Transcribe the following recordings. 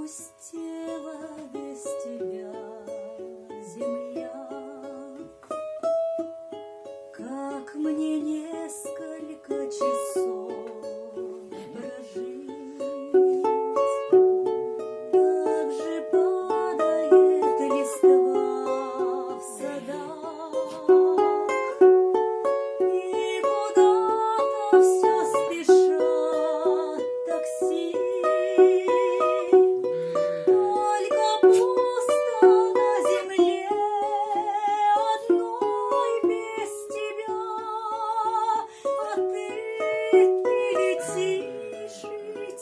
пустел.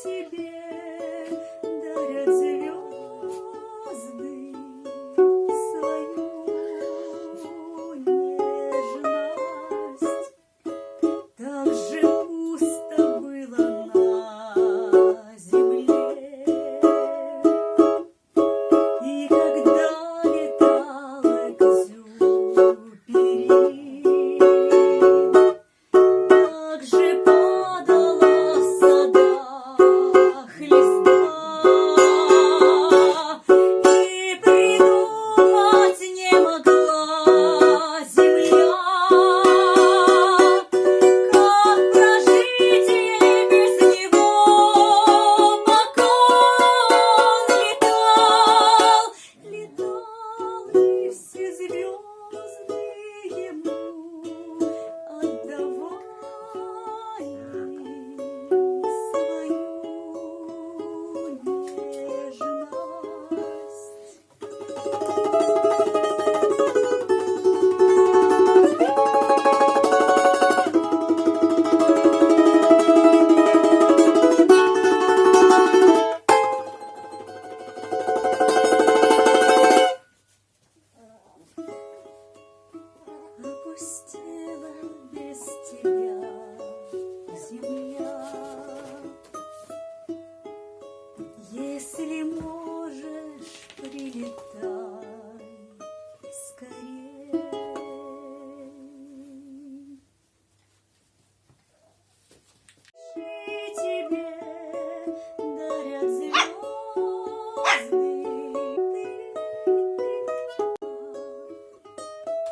тебе.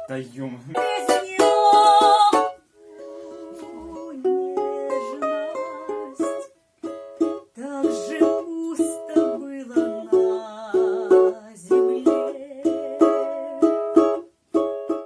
Да ё